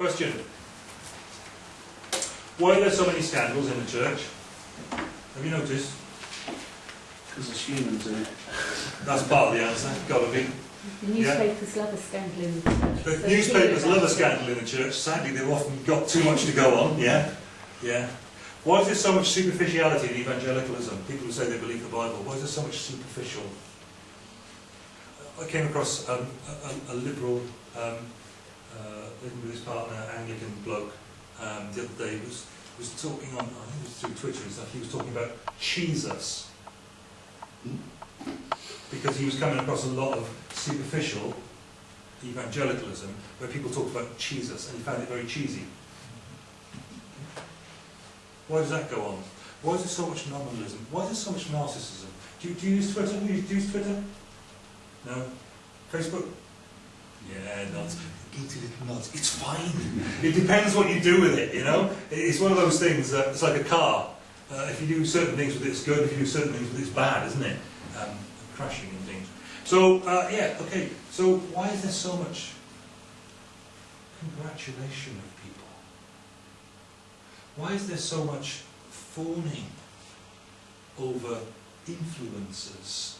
Question. Why are there so many scandals in the church? Have you noticed? Because there's humans in it. That's part of the answer. Gotta be. The newspapers love a scandal in the church. The So newspapers love a scandal in the church. Sadly, they've often got too much to go on. Yeah, yeah. Why is there so much superficiality in evangelicalism? People who say they believe the Bible. Why is there so much superficial? I came across um, a, a, a liberal, um, uh, with his partner, Anglican bloke, um, the other day. Was was talking on, I think it was through Twitter and stuff. He was talking about Jesus because he was coming across a lot of superficial evangelicalism where people talked about Jesus and he found it very cheesy. Why does that go on? Why is there so much nominalism? Why is there so much narcissism? Do you, do you use Twitter? Do you, do you use Twitter? No? Facebook? Yeah, nuts. It's fine. It depends what you do with it, you know? It's one of those things that it's like a car. Uh, if you do certain things with it, it's good. If you do certain things with it, it's bad, isn't it? Um, crashing and things. So, uh, yeah, okay. So, why is there so much congratulation of people? Why is there so much fawning over influences?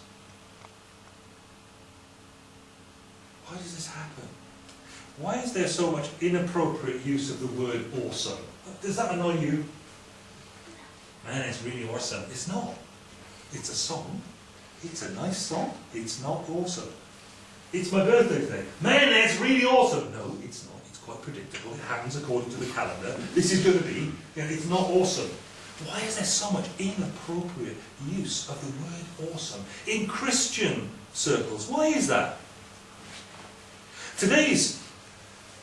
Why does this happen? Why is there so much inappropriate use of the word awesome? Does that annoy you? Man, it's really awesome. It's not. It's a song. It's a nice song. It's not awesome. It's my birthday today. Man, that's really awesome. No, it's not. It's quite predictable. It happens according to the calendar. This is going to be. Know, it's not awesome. Why is there so much inappropriate use of the word awesome in Christian circles? Why is that? Today's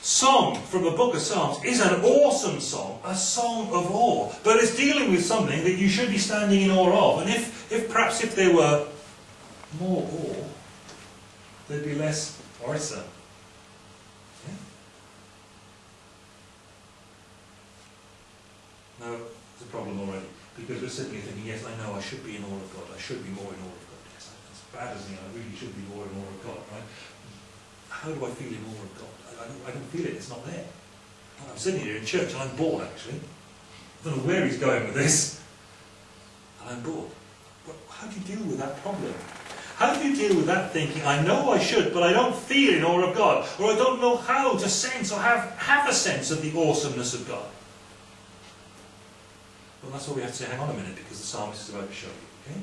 song from the book of Psalms is an awesome song, a song of awe, but it's dealing with something that you should be standing in awe of. And if, if perhaps if there were more awe, there'd be less orisa. Now, there's a problem already, because we're sitting here thinking, yes, I know I should be in awe of God, I should be more in awe of God. Yes, as bad as me, I really should be more in awe of God, right? How do I feel in awe of God? I, I, don't, I don't feel it, it's not there. I'm sitting here in church and I'm bored actually. I don't know where he's going with this. And I'm bored. But how do you deal with that problem? How do you deal with that thinking, I know I should, but I don't feel in awe of God, or I don't know how to sense or have, have a sense of the awesomeness of God? Well, that's what we have to say, hang on a minute, because the psalmist is about to show you, okay?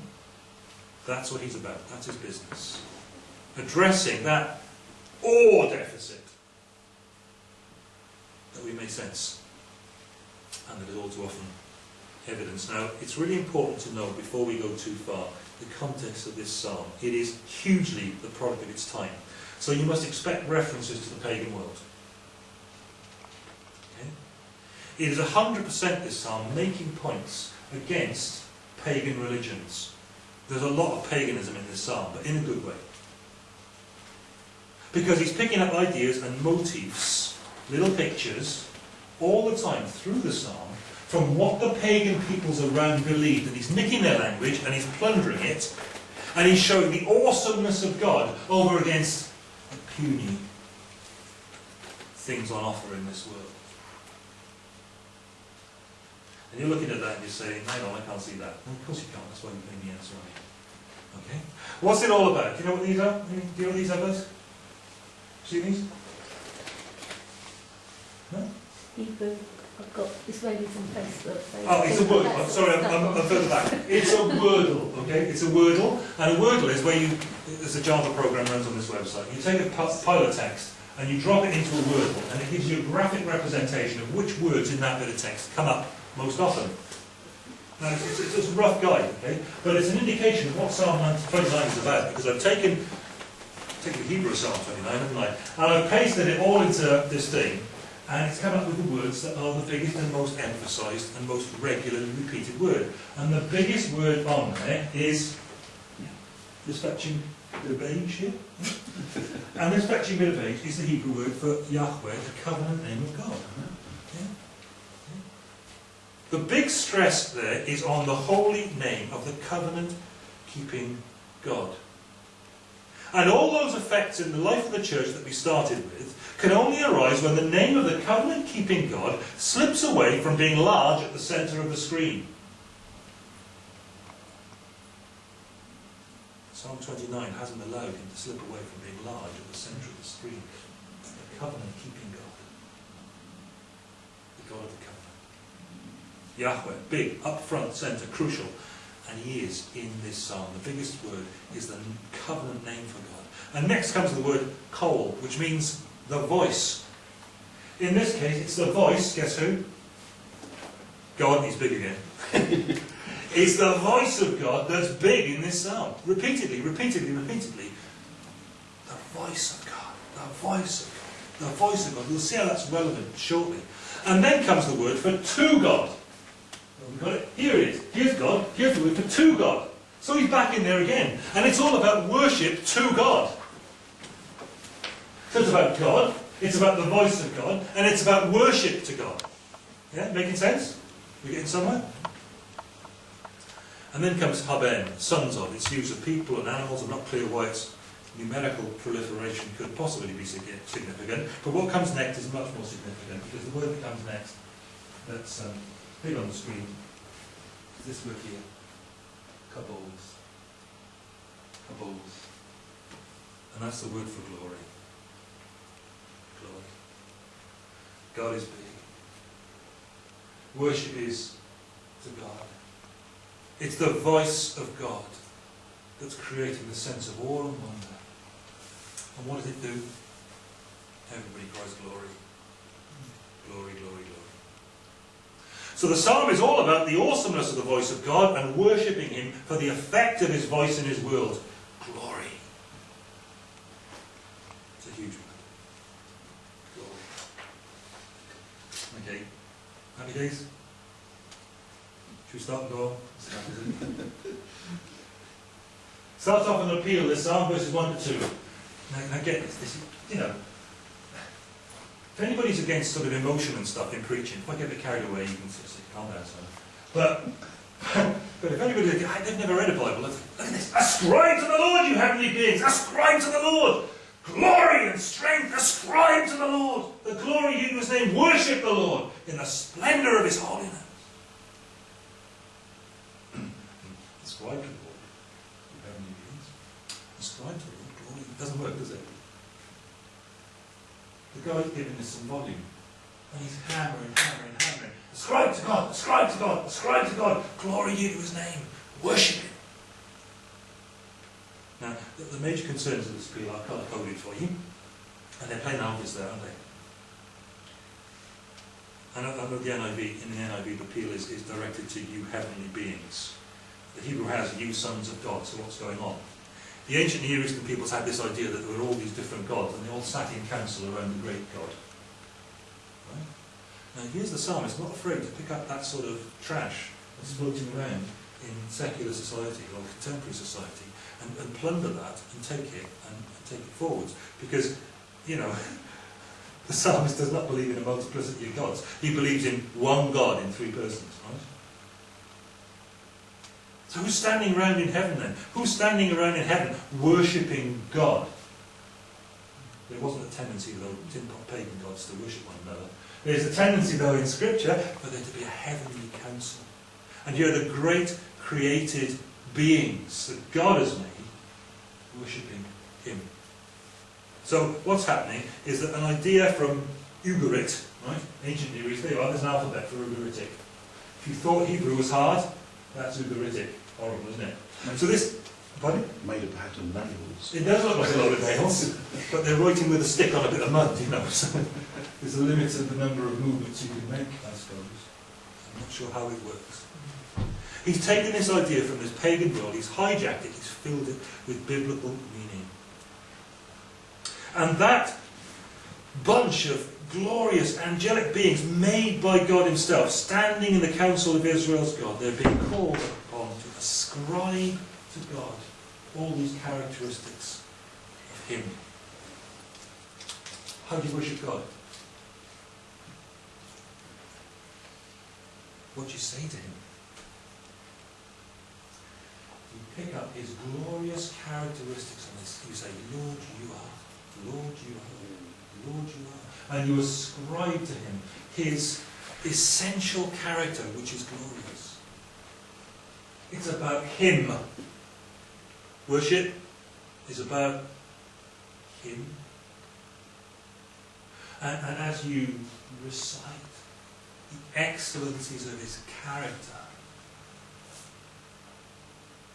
That's what he's about, that's his business. Addressing that awe deficit that we may sense, and that is all too often evidence. Now, it's really important to know, before we go too far, the context of this psalm. It is hugely the product of its time. So you must expect references to the pagan world. Okay? It is 100% this psalm making points against pagan religions. There's a lot of paganism in this psalm, but in a good way. Because he's picking up ideas and motifs, little pictures, all the time through the psalm, from what the pagan peoples around believed, and he's nicking their language and he's plundering it, and he's showing the awesomeness of God over against the puny things on offer in this world. And you're looking at that and you're saying, hang on, I can't see that. Of course you can't, that's why you made the answer on. Okay? What's it all about? Do you know what these are? Do you know what these are, guys? See these? No? Hebrew, I've got this lady's on Facebook. so- Oh, it's a word. That's I'm sorry, I'm, I'm, I'm further back. It's a wordle, okay? It's a wordle, and a wordle is where you, there's a Java program runs on this website. You take a pile of text and you drop it into a wordle, and it gives you a graphic representation of which words in that bit of text come up most often. Now, it's, it's, it's a rough guide, okay? But it's an indication of what Psalm 29 is about, because I've taken, taken the Hebrew Psalm 29, haven't I? And I've pasted it all into this thing, and it's come up with the words that are the biggest and most emphasised and most regularly repeated word. And the biggest word on there is this fetching bit of here. and this fetching bit of is the Hebrew word for Yahweh, the covenant name of God. The big stress there is on the holy name of the covenant keeping God. And all those effects in the life of the church that we started with can only arise when the name of the covenant keeping God slips away from being large at the centre of the screen. Psalm 29 hasn't allowed him to slip away from being large at the centre of the screen. The covenant keeping God. The God of the covenant. Yahweh, big, up front, centre, crucial. And he is in this psalm. The biggest word is the covenant name for God. And next comes the word kol, which means the voice. In this case, it's the voice, guess who? God, he's big again. it's the voice of God that's big in this psalm. Repeatedly, repeatedly, repeatedly. The voice of God. The voice of God. The voice of God. We'll see how that's relevant shortly. And then comes the word for to God. Here it is. Here's God. Here's the word for to God. So he's back in there again. And it's all about worship to God. So it's about God, it's about the voice of God, and it's about worship to God. Yeah, making sense? We're getting somewhere? And then comes haben, sons of. It's used of people and animals. I'm not clear why its numerical proliferation could possibly be significant. But what comes next is much more significant, because the word that comes next, that's um, big on the screen, this word here. Kabols. Kabols. And that's the word for glory. glory. God is big. Worship is to God. It's the voice of God that's creating the sense of awe and wonder. And what does it do? Everybody cries glory. Glory, glory, glory. So the psalm is all about the awesomeness of the voice of God and worshipping Him for the effect of His voice in His world. Glory. It's a huge one. Glory. Okay. Happy days? Should we start and go? Starts off with an appeal, this psalm, verses 1 to 2. Now, now get this, this, you know, if anybody's against sort of emotion and stuff in preaching, if I get a bit carried away, you can sort of say, calm down, son. But, but if anybody, they've never read a Bible, look at this. Ascribe to the Lord, you heavenly beings, ascribe to the Lord. Glory and strength ascribe to the Lord. The glory due to his name. Worship the Lord in the splendour of his holiness. ascribe to the Lord. You heavenly beings. Ascribe to the Lord. Glory. It doesn't work, does it? Guy's giving us some volume. And he's hammering, hammering, hammering. Ascribe to God, ascribe to God, ascribe to God. Glory due to his name. Worship him. Now, the, the major concerns of this appeal are colour coded for you, and they're plain obvious there, aren't they? And I the NIV, in the NIV, the appeal is, is directed to you heavenly beings. The Hebrew has you sons of God, so what's going on? The ancient Near Eastern peoples had this idea that there were all these different gods, and they all sat in council around the great God. Right? Now here's the psalmist, not afraid to pick up that sort of trash that's floating around in secular society or contemporary society and, and plunder that and take it and, and take it forwards. Because, you know, the psalmist does not believe in a multiplicity of gods. He believes in one God in three persons? So who's standing around in heaven then? Who's standing around in heaven worshipping God? There wasn't a tendency, though, didn't pagan gods to worship one another. There's a tendency, though, in Scripture for there to be a heavenly council. And you're the great created beings that God has made worshipping Him. So what's happening is that an idea from Ugarit, right, ancient Near East, there you are, there's an alphabet for Ugaritic. If you thought Hebrew was hard, that's Ugaritic. Horrible, isn't it? So this, pardon? Made of pattern nails. It does look like a lot of nails, but they're writing with a stick on a bit of mud, you know, so there's a limit to the number of movements you can make, I suppose. I'm not sure how it works. He's taken this idea from this pagan world, he's hijacked it, he's filled it with biblical meaning. And that bunch of glorious angelic beings made by God himself, standing in the council of Israel's God, they're being called upon to ascribe to God all these characteristics of him. How do you worship God? What do you say to him? You pick up his glorious characteristics on this. You say, Lord, you are. Lord, you are. Lord, you are. And you ascribe to him his essential character, which is glorious. It's about him. Worship is about him. And, and as you recite the excellencies of his character,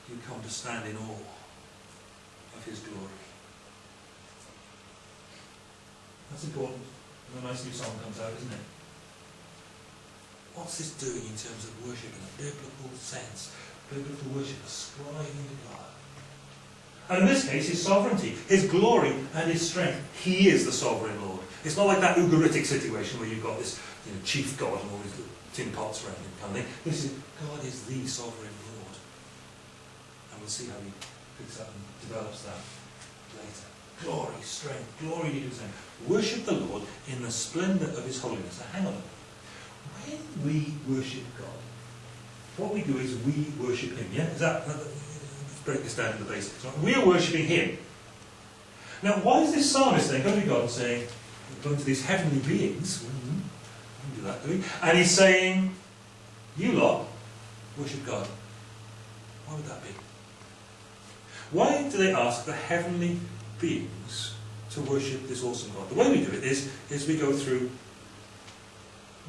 you come to stand in awe of his glory. That's important when a nice new song comes out, isn't it? What's this doing in terms of worship in a biblical sense? Biblical worship ascribing to God. And in this case, his sovereignty, his glory, and his strength. He is the sovereign Lord. It's not like that Ugaritic situation where you've got this you know, chief God and all these tin pots around him kind of thing. This is God is the sovereign Lord. And we'll see how he picks up and develops that later. Glory, strength, glory to his name. Worship the Lord in the splendour of his holiness. Now hang on. When we worship God, what we do is we worship him. Yeah? Is that, let's break this down to the basics. Right? We are worshipping him. Now, why is this psalmist then going to God and saying, going to these heavenly beings, mm-hmm, do that, do we? And he's saying, you lot, worship God. Why would that be? Why do they ask the heavenly beings to worship this awesome God? The way we do it is, is we go through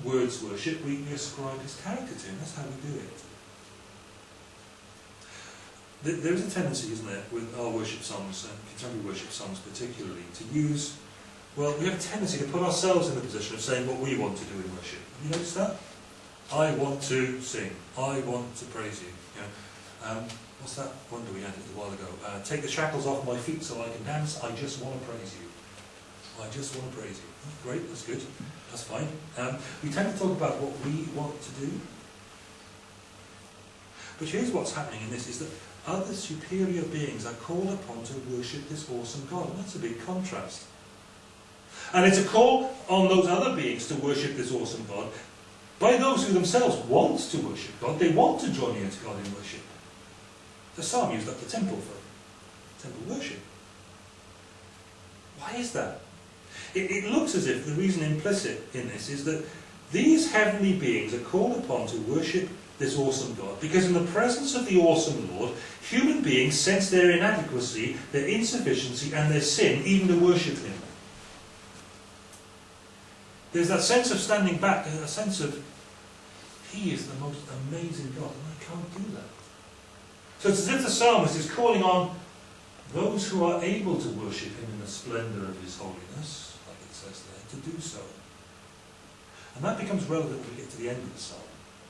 words worship, we, ascribe to him. That's how we do it. There is a tendency, isn't there, with our worship songs, and contemporary worship songs particularly, to use, well, we have a tendency to put ourselves in the position of saying what we want to do in worship. Have you noticed that? I want to sing. I want to praise you. you know, um, what's that wonder we had a while ago? Uh, take the shackles off my feet so I can dance. I just want to praise you. I just want to praise you. Great, that's good. That's fine. Um, we tend to talk about what we want to do. But here's what's happening in this, is that other superior beings are called upon to worship this awesome God. And that's a big contrast. And it's a call on those other beings to worship this awesome God by those who themselves want to worship God. They want to draw near to God in worship. The psalm used up the temple for temple worship. Why is that? It, it looks as if the reason implicit in this is that these heavenly beings are called upon to worship this awesome God. Because in the presence of the awesome Lord, human beings sense their inadequacy, their insufficiency, and their sin, even to worship Him. There's that sense of standing back, a sense of, He is the most amazing God, and I can't do that. So it's as if the psalmist is calling on those who are able to worship Him in the splendour of His holiness, there, to do so. And that becomes relevant when we get to the end of the psalm.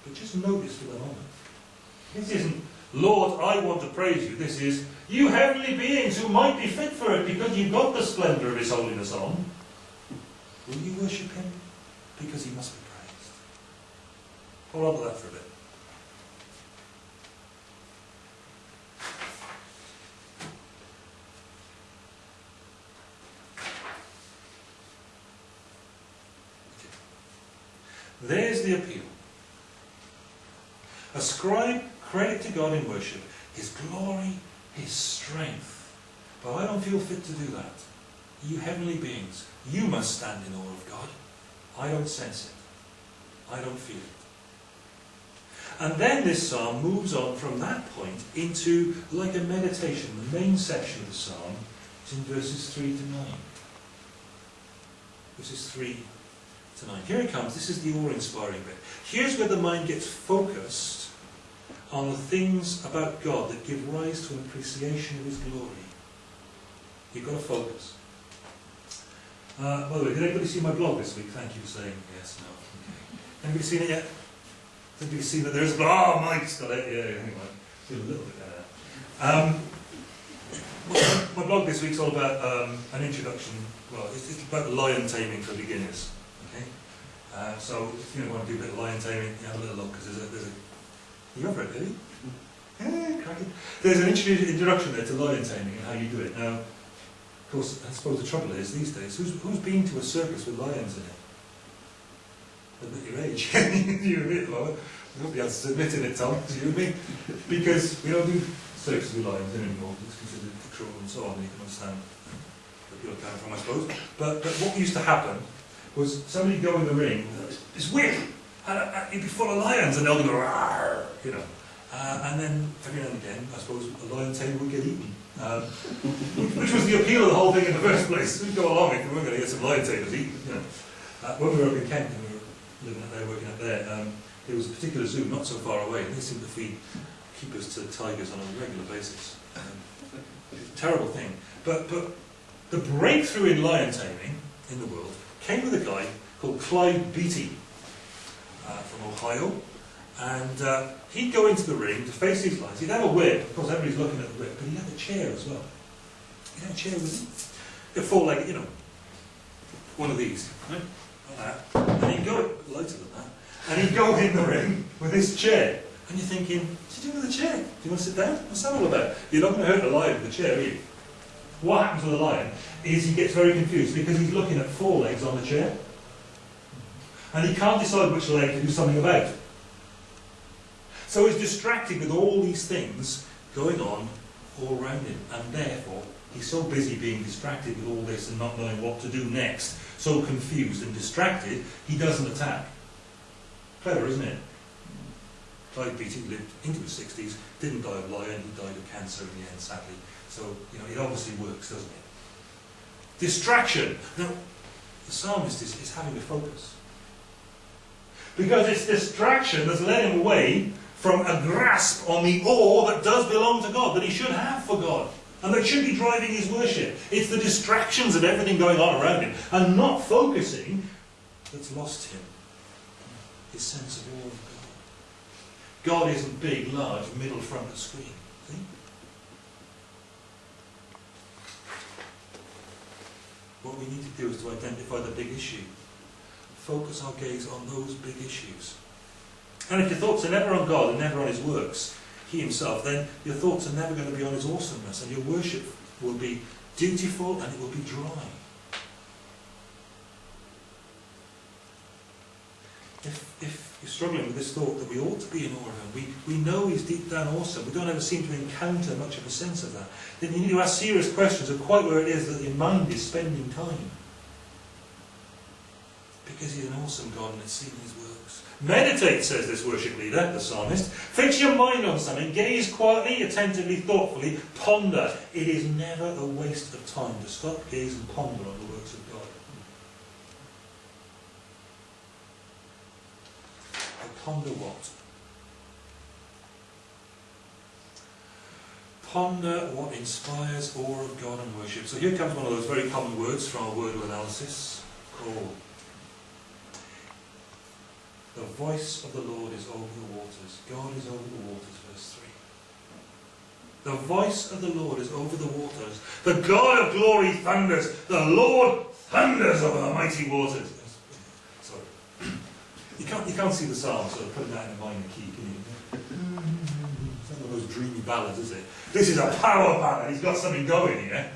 But just notice for the moment. This isn't, Lord, I want to praise you. This is, you heavenly beings who might be fit for it because you've got the splendour of His holiness on. Will you worship Him? Because He must be praised. Hold on to that for a bit. There's the appeal. Ascribe credit to God in worship, His glory, His strength. But I don't feel fit to do that. You heavenly beings, you must stand in awe of God. I don't sense it. I don't feel it. And then this psalm moves on from that point into like a meditation. The main section of the psalm is in verses 3 to 9. Verses 3 to 9. Here it comes. This is the awe-inspiring bit. Here's where the mind gets focused on the things about God that give rise to an appreciation of His glory. You've got to focus. Uh, by the way, did anybody see my blog this week? Thank you for saying yes, no. Okay. Anybody seen it yet? Anybody seen that there's... Oh, Mike's got it. Yeah, anyway. Feel a little bit better. Um, my, my blog this week's all about um, an introduction. Well, it's, it's about lion taming for beginners. Uh, so if you want to do a bit of lion taming, you have a little look because there's a, there's a. You read it, really? Yeah. There's an introduction there to lion taming and how you do it. Now, of course, I suppose the trouble is these days, who's, who's been to a circus with lions in it? Admit your age. You're a bit lower. Nobody else is admitting it, Tom. Do you and me? Because we don't do circus with lions in anymore, it's considered cruel and so on, you can understand where are coming from, I suppose. But, but what used to happen was somebody go in the ring, it's whip, and, and he'd be full of lions, and they'll go, Rawr, you know. Uh, and then every now and again, I suppose, a lion tamer would get eaten. Um, which was the appeal of the whole thing in the first place. We'd go along if we weren't going to get some lion tamers eaten, you know. Uh, when we were up in Kent and we were living up there, working up there, um, there was a particular zoo not so far away, and they seemed to feed keepers to tigers on a regular basis. Um, terrible thing. But, but the breakthrough in lion taming in the world came with a guy called Clyde Beatty uh, from Ohio. And uh, he'd go into the ring to face these lions. He'd have a whip, of course everybody's looking at the whip, but he'd have a chair as well. He'd have a chair with him. A four-legged, you know, one of these, right? like that. And he'd go, lighter than that, and he'd go in the ring with his chair. And you're thinking, what's he doing with the chair? Do you want to sit down? What's that all about? You're not going to hurt the lion with the chair, are you? What happens with the lion is he gets very confused because he's looking at four legs on the chair. And he can't decide which leg to do something about. So he's distracted with all these things going on all around him. And therefore, he's so busy being distracted with all this and not knowing what to do next, so confused and distracted, he doesn't attack. Clever, isn't it? Clyde Beatty lived into his 60s, didn't die of lion, he died of cancer in the end, sadly. So, you know, it obviously works, doesn't it? Distraction. Now, the psalmist is, is having a focus. Because it's distraction that's led him away from a grasp on the awe that does belong to God, that he should have for God, and that should be driving his worship. It's the distractions and everything going on around him, and not focusing, that's lost him his sense of awe of God. God isn't big, large, middle front of screen. See? What we need to do is to identify the big issue. Focus our gaze on those big issues. And if your thoughts are never on God and never on His works, He Himself, then your thoughts are never going to be on His awesomeness, and your worship will be dutiful and it will be dry. If, if you're struggling with this thought that we ought to be in awe of Him, we, we know He's deep down awesome, we don't ever seem to encounter much of a sense of that, then you need to ask serious questions of quite where it is that your mind is spending time. Because He's an awesome God and it's seen His works. Meditate, says this worship leader, the psalmist. Fix your mind on something, gaze quietly, attentively, thoughtfully, ponder. It is never a waste of time to stop, gaze and ponder on the works of God. I ponder what? Ponder what inspires awe of God and worship. So here comes one of those very common words from our word analysis called the voice of the Lord is over the waters. God is over the waters, verse 3. The voice of the Lord is over the waters. The God of glory thunders. The Lord thunders over the mighty waters. You can't, you can't see the psalm, so put that in a minor key, can you? It's not one of those dreamy ballads, is it? This is a power ballad. He's got something going here.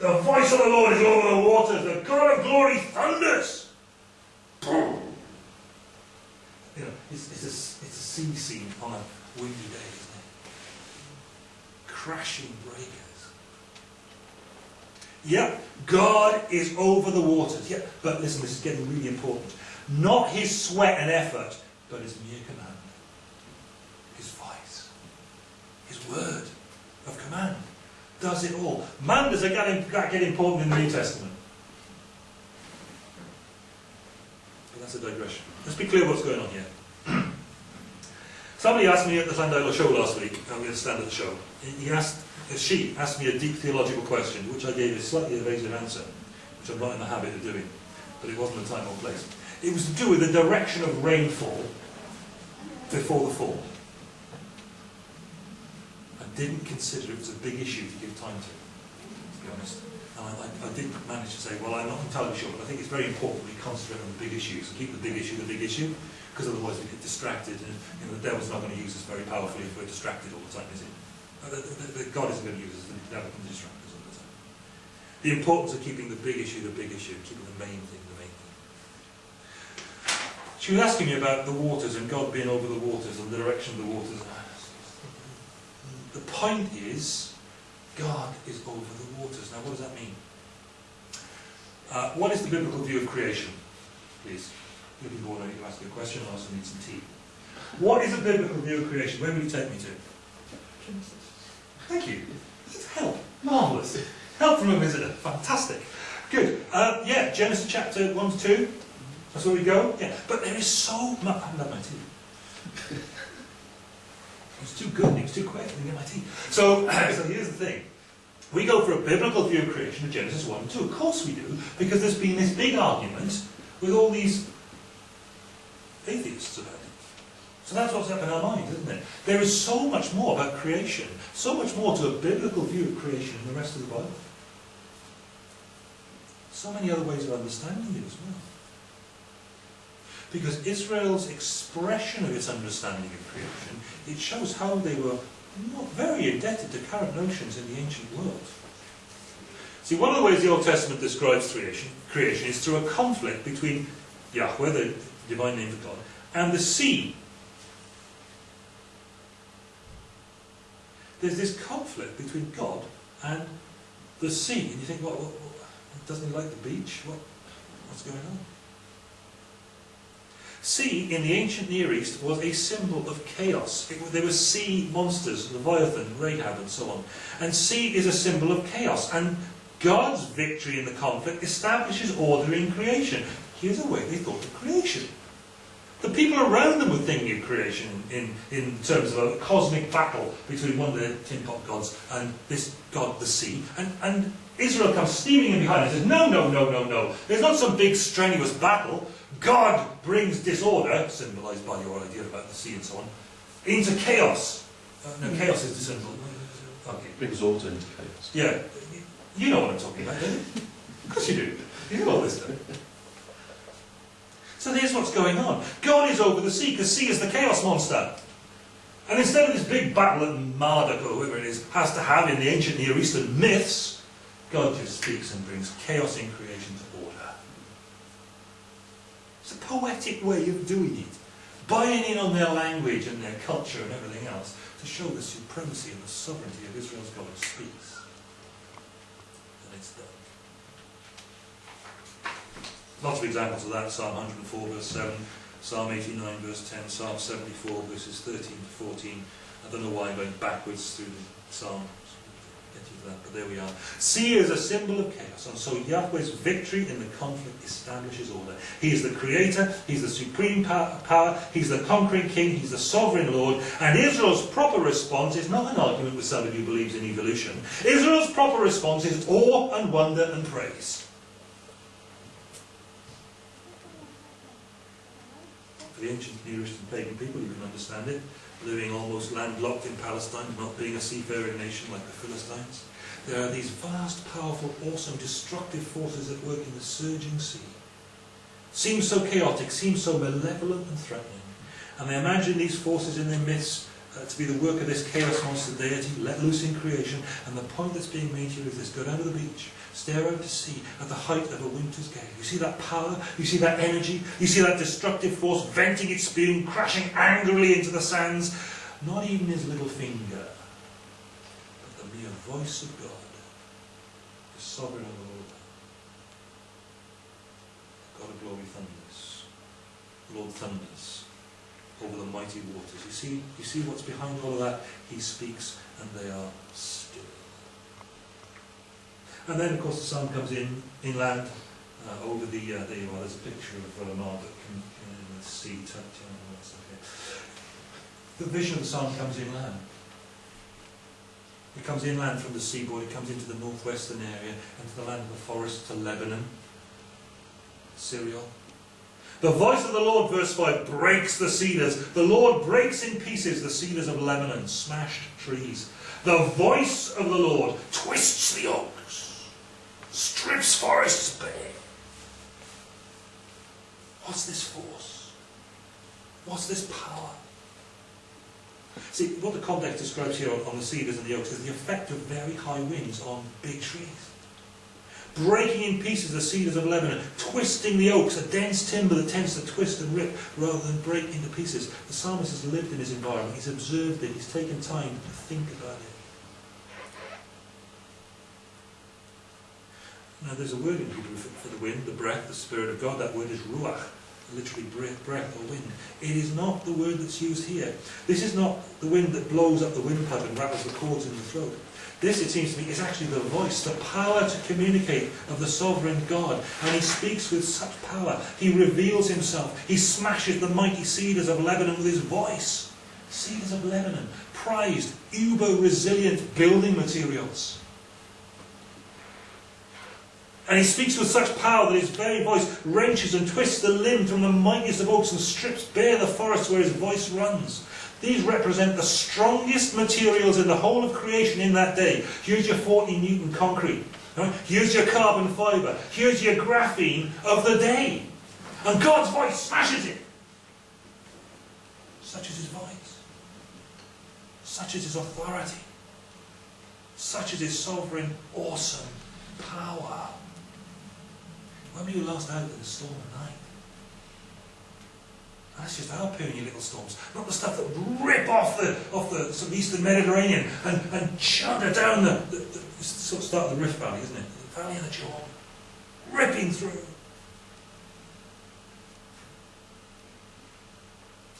The voice of the Lord is over the waters. The God of glory thunders. You know, it's, it's, a, it's a sea scene on a windy day, isn't it? Crashing breakers. Yep, God is over the waters. Yep, but listen, this is getting really important. Not his sweat and effort, but his mere command. His voice. His word of command does it all. Man does it get, important in the New Testament. But that's a digression. Let's be clear what's going on here. Somebody asked me at the Llandeilo show last week, I'm going to stand at the show, he asked, uh, she asked me a deep theological question, which I gave a slightly evasive answer, which I'm not in the habit of doing, but it wasn't the time or place. It was to do with the direction of rainfall before the fall. I didn't consider it was a big issue to give time to, to be honest. And I, I, I did manage to say, well, I'm not entirely sure, but I think it's very important we concentrate on the big issues and keep the big issue the big issue, because otherwise we get distracted, and you know, the devil's not going to use us very powerfully if we're distracted all the time, is he? Uh, God isn't going to use us, the devil can distract us all the time. The importance of keeping the big issue the big issue, keeping the main thing the main thing. She was asking me about the waters and God being over the waters and the direction of the waters. the point is, God is over the waters. Now, what does that mean? Uh, what is the biblical view of creation? Please. Looking forward, I need to ask you a question, I also need some tea. What is a biblical view of creation? Where will you take me to? Genesis. Thank you. Help. Marvellous. Help from a visitor. Fantastic. Good. Uh, yeah, Genesis chapter 1 to 2. That's where we go. Yeah. But there is so much. I haven't my tea. It was too good, it was too quick, I didn't get my tea. So, so here's the thing. We go for a biblical view of creation of Genesis 1 and 2. Of course we do, because there's been this big argument with all these atheists about it. So that's what's up in our mind, isn't it? There is so much more about creation, so much more to a biblical view of creation than the rest of the Bible. So many other ways of understanding it as well. Because Israel's expression of its understanding of creation, it shows how they were not very indebted to current notions in the ancient world. See, one of the ways the Old Testament describes creation, creation is through a conflict between Yahweh, the divine name of God, and the sea. There's this conflict between God and the sea. And you think, what, what doesn't he like the beach? What, what's going on? Sea in the ancient Near East was a symbol of chaos. It, there were sea monsters, Leviathan, Rahab, and so on. And sea is a symbol of chaos. And God's victory in the conflict establishes order in creation. Here's a way they thought of creation. The people around them were thinking of creation in, in terms of a cosmic battle between one of the tin pot gods and this god, the sea. And, and Israel comes steaming in behind and says, no, no, no, no, no. There's not some big strenuous battle. God brings disorder, symbolised by your idea about the sea and so on, into chaos. Uh, no, chaos is the symbol. Okay. Brings order into chaos. Yeah, you know what I'm talking about, don't you? Of course you do. You know all this stuff. So here's what's going on. God is over the sea, because sea is the chaos monster. And instead of this big battle that Marduk, or whoever it is, has to have in the ancient Near Eastern myths, God just speaks and brings chaos in creation to order. It's a poetic way of doing it. Buying in on their language and their culture and everything else to show the supremacy and the sovereignty of Israel's God who speaks. And it's done. Lots of examples of that. Psalm 104 verse 7, Psalm 89 verse 10, Psalm 74 verses 13 to 14. I don't know why I'm going backwards through the Psalms. That, but there we are. Sea is a symbol of chaos, and so Yahweh's victory in the conflict establishes order. He is the creator, he's the supreme power, he's the conquering king, he's the sovereign Lord, and Israel's proper response is not an argument with somebody who believes in evolution. Israel's proper response is awe and wonder and praise. For the ancient Near Eastern pagan people, you can understand it, living almost landlocked in Palestine, not being a seafaring nation like the Philistines. There are these vast, powerful, awesome, destructive forces at work in the surging sea. Seems so chaotic, seems so malevolent and threatening. And they imagine these forces in their midst uh, to be the work of this chaos monster deity let loose in creation. And the point that's being made here is this go down to the beach, stare out to sea at the height of a winter's gale. You see that power, you see that energy, you see that destructive force venting its spume, crashing angrily into the sands. Not even his little finger, the voice of God, the sovereign of all. God of glory thunders. The Lord thunders over the mighty waters. You see, you see what's behind all of that? He speaks and they are still. And then, of course, the sun comes in inland uh, over the. Uh, there you are. There's a picture of uh, Marduk in, in the. Touch, okay. The vision of the sun comes inland. It comes inland from the seaboard. It comes into the northwestern area, into the land of the forest, to Lebanon, Syria. The voice of the Lord, verse 5, breaks the cedars. The Lord breaks in pieces the cedars of Lebanon, smashed trees. The voice of the Lord twists the oaks, strips forests bare. What's this force? What's this power? See, what the context describes here on, on the cedars and the oaks is the effect of very high winds on big trees. breaking in pieces the cedars of Lebanon, twisting the oaks, a dense timber that tends to twist and rip rather than break into pieces. The psalmist has lived in his environment, he's observed it, he's taken time to think about it. Now there's a word in Hebrew for, for the wind, the breath, the spirit of God. That word is ruach, literally breath, breath or wind. It is not the word that's used here. This is not the wind that blows up the windpipe and rattles the cords in the throat. This, it seems to me, is actually the voice, the power to communicate of the sovereign God. And he speaks with such power. He reveals himself. He smashes the mighty cedars of Lebanon with his voice. Cedars of Lebanon, prized, uber resilient building materials. And he speaks with such power that his very voice wrenches and twists the limb from the mightiest of oaks and strips bare the forest where his voice runs. These represent the strongest materials in the whole of creation in that day. Here's your 40 Newton concrete. Right? Here's your carbon fibre. Here's your graphene of the day. And God's voice smashes it. Such is his voice. Such is his authority. Such is his sovereign, awesome power. Were you last out in a storm at night? That's just our puny little storms, not the stuff that would rip off the off the sort of eastern Mediterranean and, and chunder down the, the, the sort of start of the Rift Valley, isn't it? The Valley of the Jordan, ripping through.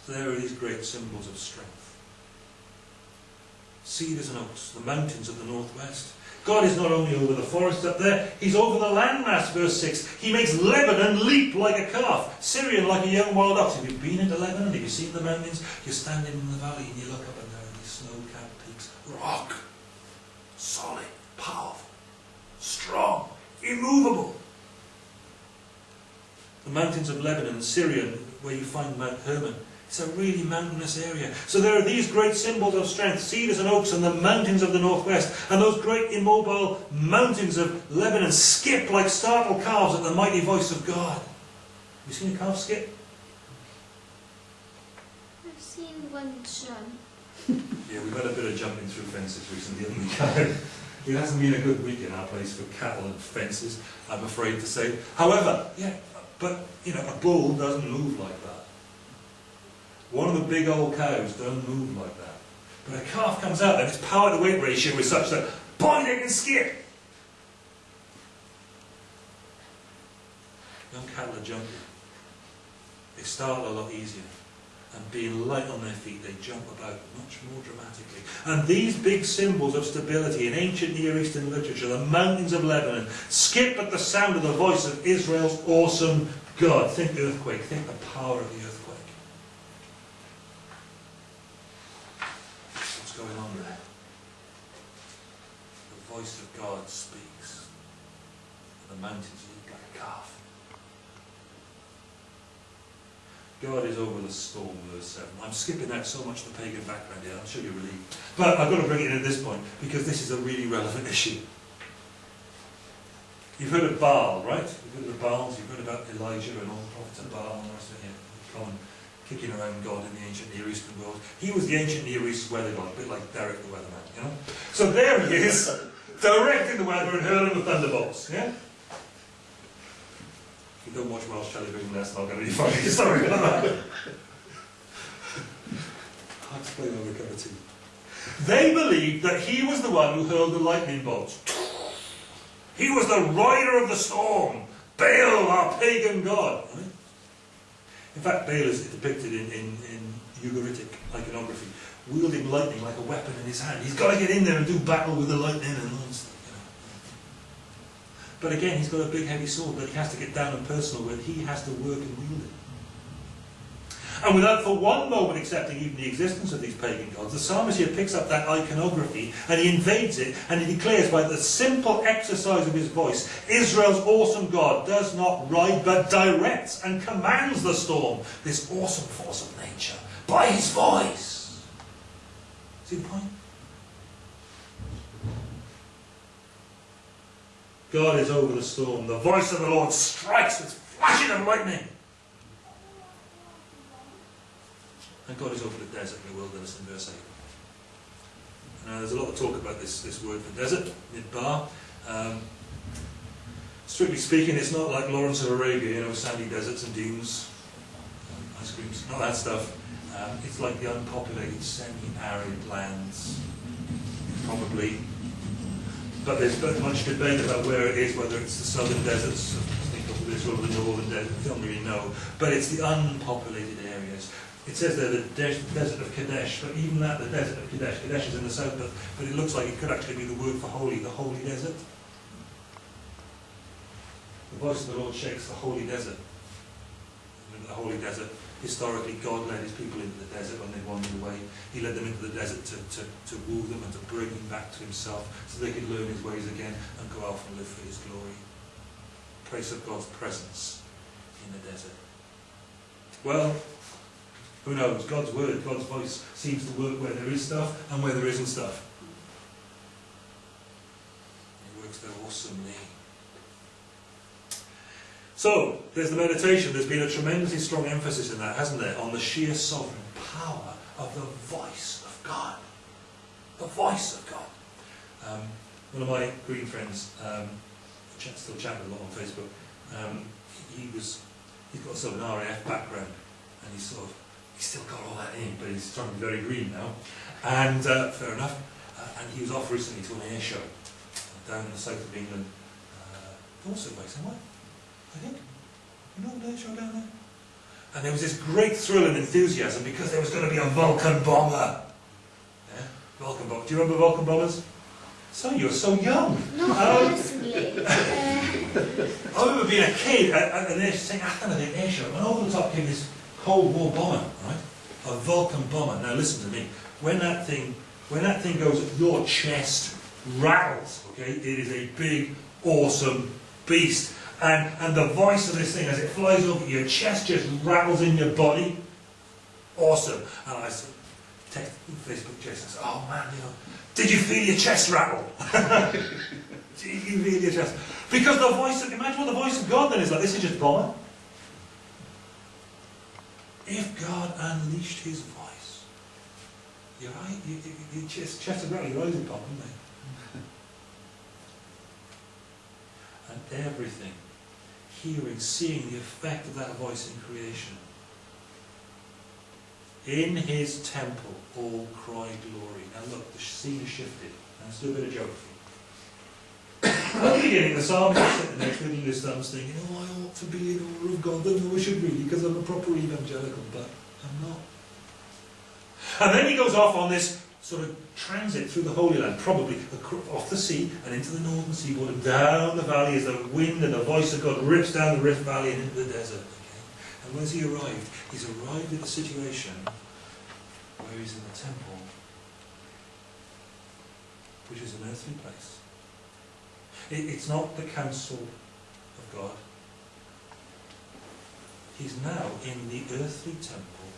So there are these great symbols of strength. Cedars and oaks, the mountains of the northwest. God is not only over the forest up there, He's over the landmass, verse 6. He makes Lebanon leap like a calf, Sirion like a young wild ox. Have you been into Lebanon? Have you seen the mountains? You're standing in the valley and you look up and there are these snow-capped peaks. Rock. Solid. Powerful. Strong. Immovable. The mountains of Lebanon, Sirion, where you find Mount Hermon, it's a really mountainous area. So there are these great symbols of strength, cedars and oaks and the mountains of the northwest. And those great immobile mountains of Lebanon skip like startled calves at the mighty voice of God. Have you seen a calf skip? I've seen one jump. Yeah, we've had a bit of jumping through fences recently, haven't we? It hasn't been a good week in our place for cattle and fences, I'm afraid to say. However, yeah, but, you know, a bull doesn't move like that. One of the big old cows don't move like that. But a calf comes out and its power to weight ratio is such that, boy, they can skip. Young cattle are jumpy. They start a lot easier. And being light on their feet, they jump about much more dramatically. And these big symbols of stability in ancient Near Eastern literature, the mountains of Lebanon, skip at the sound of the voice of Israel's awesome God. Think earthquake, think the power of the earthquake. going on there. The voice of God speaks. The mountains leap like a calf. God is over the storm, verse 7. I'm skipping out so much the pagan background here, I'm sure you're relieved. But I've got to bring it in at this point, because this is a really relevant issue. You've heard of Baal, right? You've heard of Baals, you've heard about Elijah and all the prophets of Baal and rest of it. Common kicking around God in the ancient Near Eastern world. He was the ancient Near East weather god, a bit like Derek the weatherman, you know? So there he is, directing the weather and hurling the thunderbolts, yeah? If you don't watch Welsh television, that's not going to be funny. Sorry about that. Hard to play over a cup of tea. They believed that he was the one who hurled the lightning bolts. He was the rider of the storm. Baal, our pagan god. Right? In fact, Baal is depicted in, in, in Ugaritic iconography, wielding lightning like a weapon in his hand. He's got to get in there and do battle with the lightning and all stuff. But again, he's got a big heavy sword that he has to get down and personal with. He has to work and wield it. And without for one moment accepting even the existence of these pagan gods, the psalmist here picks up that iconography and he invades it and he declares by the simple exercise of his voice, Israel's awesome God does not ride but directs and commands the storm, this awesome force of nature, by his voice. See the point? God is over the storm. The voice of the Lord strikes with flashing of lightning. And God is over the desert and the wilderness in verse 8. Now there's a lot of talk about this, this word for desert, midbar. Um, strictly speaking, it's not like Lawrence of Arabia, you know, sandy deserts and dunes, um, ice creams, not that stuff. Um, it's like the unpopulated, semi-arid lands, probably. But there's much debate about where it is, whether it's the southern deserts of Israel the northern desert, we don't really know. But it's the unpopulated areas. It says there the des- desert of Kadesh, but even that, the desert of Kadesh, Kadesh is in the south, but, but it looks like it could actually be the word for holy, the holy desert. The voice of the Lord shakes the holy desert. The holy desert, historically, God led his people into the desert when they wandered away. He led them into the desert to, to, to woo them and to bring them back to himself so they could learn his ways again and go out and live for his glory. Place of God's presence in the desert. Well, who knows? God's word, God's voice seems to work where there is stuff and where there isn't stuff. It works there awesomely. So, there's the meditation. There's been a tremendously strong emphasis in that, hasn't there? On the sheer sovereign power of the voice of God. The voice of God. Um, one of my green friends, um, still chat with a lot on Facebook, um, he was, he's got sort of an RAF background, and he's sort of, he's still got all that in, but he's trying to be very green now. And uh, fair enough. Uh, and he was off recently to an air show down in the south of England, uh, Dorset way somewhere. I think. You know the air show down there? And there was this great thrill and enthusiasm because there was going to be a Vulcan bomber. Yeah? Vulcan bomber. Do you remember Vulcan bombers? So you're so young. Not Um, personally. Uh, I remember being a kid at, at an air, St. Athan at an air show, and over the top came this Cold War bomber, right? A Vulcan bomber. Now listen to me. When that thing, when that thing goes, your chest rattles. Okay, it is a big, awesome beast, and and the voice of this thing as it flies over your chest just rattles in your body. Awesome. And I said, text Facebook Jason. Said, oh man, you know, did you feel your chest rattle? Did you feel your chest? Because the voice of, imagine what the voice of God then is like. This is just bomber. If God unleashed his voice, your, eye, your, your, your chest, chest would rattle, your eyes would pop, wouldn't they? and everything, hearing, seeing the effect of that voice in creation. In his temple, all cry glory. Now look, the scene has shifted. Let's do a bit of geography. At the beginning, the psalmist is sitting there twiddling his thumbs thinking, oh, I ought to be in awe of God. then I should really, because I'm a proper evangelical, but I'm not. And then he goes off on this sort of transit through the Holy Land, probably off the sea and into the northern seaboard and down the valley as the wind and the voice of God rips down the Rift Valley and into the desert. Okay? And where's he arrived? He's arrived at a situation where he's in the temple, which is an earthly place. It, it's not the council of God. He's now in the earthly temple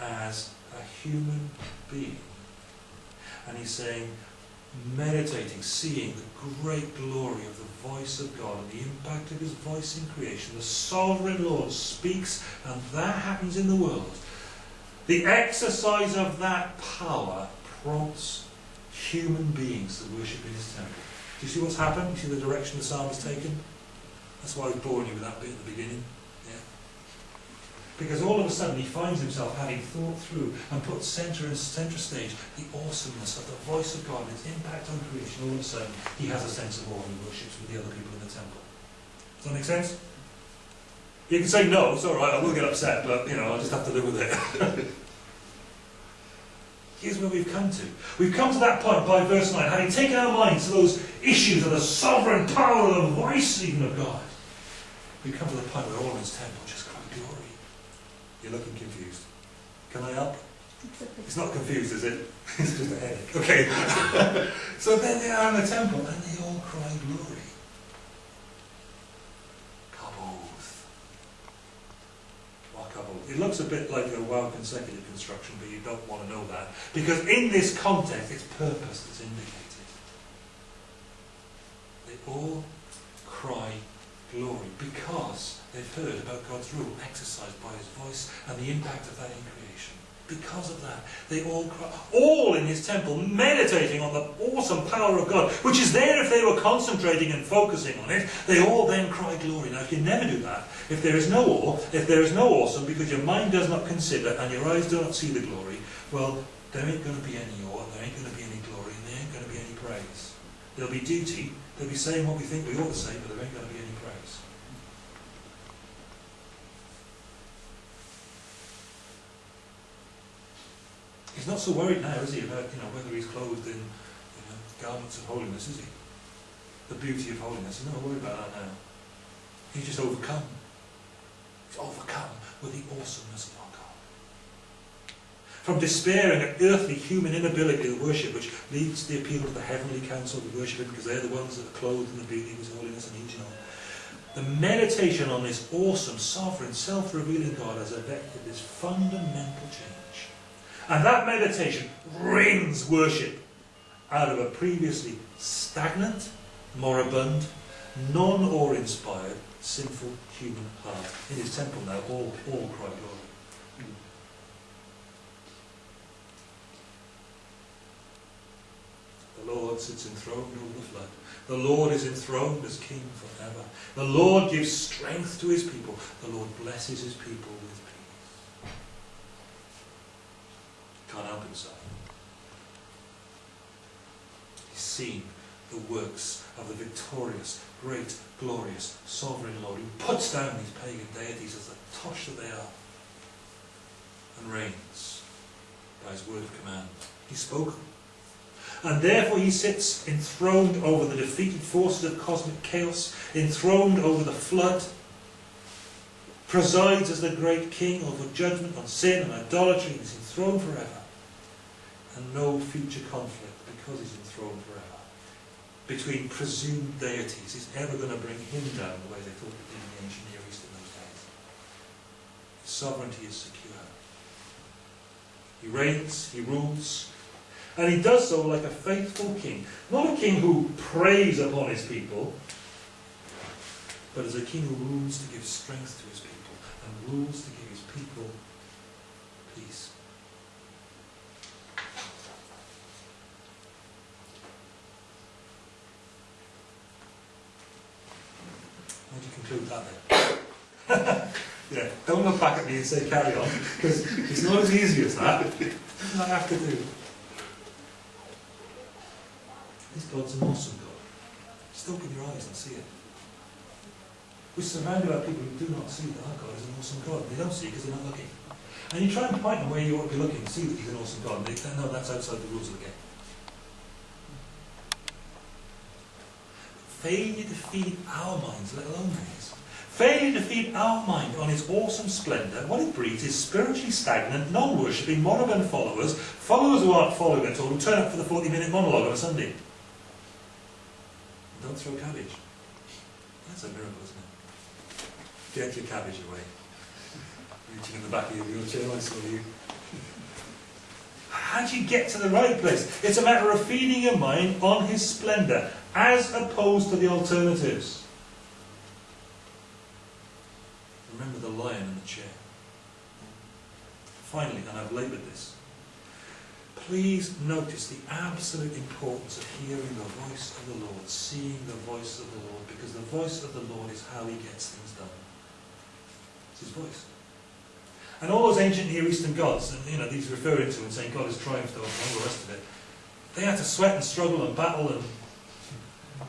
as a human being. And he's saying, meditating, seeing the great glory of the voice of God and the impact of his voice in creation. The sovereign Lord speaks, and that happens in the world. The exercise of that power prompts human beings to worship in his temple. Do you see what's happened? You see the direction the psalm has taken? That's why I was boring you with that bit at the beginning. Because all of a sudden he finds himself having thought through and put centre and centre stage the awesomeness of the voice of God and its impact on creation. All of a sudden he has a sense of awe and he worships with the other people in the temple. Does that make sense? You can say no, it's all right. I will get upset, but you know I'll just have to live with it. Here's where we've come to. We've come to that point by verse 9, having taken our minds to those issues of the sovereign power of the voice even of God. We've come to the point where all in his temple just. You're looking confused. Can I help? It's not confused, is it? it's just a headache. Okay. so then they are in the temple and they all cry glory. Kaboth. What kaboth? It looks a bit like a waw consecutive construction, but you don't want to know that. Because in this context, it's purpose that's indicated. They all cry glory because they've heard about God's rule exercised by his voice and the impact of that in creation. because of that. They all cry, all in his temple, meditating on the awesome power of God, which is there if they were concentrating and focusing on it. They all then cry glory. Now, if you never do that, if there is no awe, if there is no awesome, because your mind does not consider and your eyes do not see the glory, well, there ain't going to be any awe, there ain't going to be any glory, and there ain't going to be any praise. There'll be duty, they'll be saying what we think we ought to say, but there ain't going to be any praise. He's not so worried now, is he, about you know whether he's clothed in you know, garments of holiness, is he? The beauty of holiness. He's not worried about that now. He's just overcome. He's overcome with the awesomeness of our God. From despairing at earthly human inability to worship, which leads to the appeal to the heavenly council to worship him because they're the ones that are clothed in the beauty of his holiness and and all. The meditation on this awesome, sovereign, self-revealing God has effected this fundamental change. And that meditation wrings worship out of a previously stagnant, moribund, non-awe-inspired, sinful human heart. In his temple now, all, all cry glory. The Lord sits enthroned over the flood. The Lord is enthroned as King forever. The Lord gives strength to his people. The Lord blesses his people with peace. Himself. He's seen the works of the victorious, great, glorious, sovereign Lord who puts down these pagan deities as the tosh that they are and reigns by his word of command. He's spoken. And therefore he sits enthroned over the defeated forces of cosmic chaos, enthroned over the flood, presides as the great king over judgment on sin and idolatry, and is enthroned forever. And no future conflict, because he's enthroned forever, between presumed deities is ever going to bring him down the way they thought it did in the ancient Near East in those days. His sovereignty is secure. He reigns, he rules, and he does so like a faithful king. Not a king who preys upon his people, but as a king who rules to give strength to his people and rules to give his people peace. Do yeah, don't look back at me and say carry on, because it's not as easy as that. What does I have to do? This God's an awesome God. Just open your eyes and see it. We're surrounded by people who do not see that our God is an awesome God. They don't see because they're not looking. And you try and point them where you ought to be looking, see that he's an awesome God. And they no, that's outside the rules of the game. Failure to feed our minds, let alone theirs. Failure to feed our mind on his awesome splendour, what it breeds is spiritually stagnant, non-worshipping, moribund followers, followers who aren't following at all, who turn up for the 40-minute monologue on a Sunday. Don't throw cabbage. That's a miracle, isn't it? Get your cabbage away. Reaching in the back of your wheelchair, I saw you. How do you get to the right place? It's a matter of feeding your mind on his splendour, as opposed to the alternatives. Remember the lion in the chair. Finally, and I've laboured this, please notice the absolute importance of hearing the voice of the Lord, seeing the voice of the Lord, because the voice of the Lord is how he gets things done. It's his voice. And all those ancient Near Eastern gods, and you know, these referring to and saying God has triumphed over all the rest of it, they had to sweat and struggle and battle and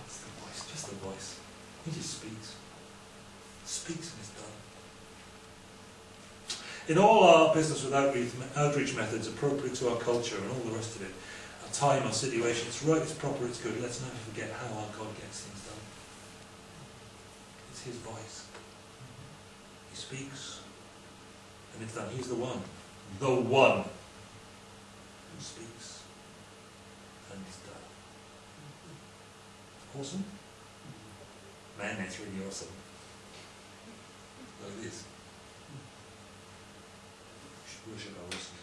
it's the voice, just the voice. He just speaks. Speaks and it's done. In all our business with outreach, outreach methods appropriate to our culture and all the rest of it, our time, our situation, it's right, it's proper, it's good. Let's never forget how our God gets things done. It's His voice. He speaks, and it's done. He's the one, the one who speaks, and it's done. Awesome? Man, that's really awesome. Like this. Should worship our awesome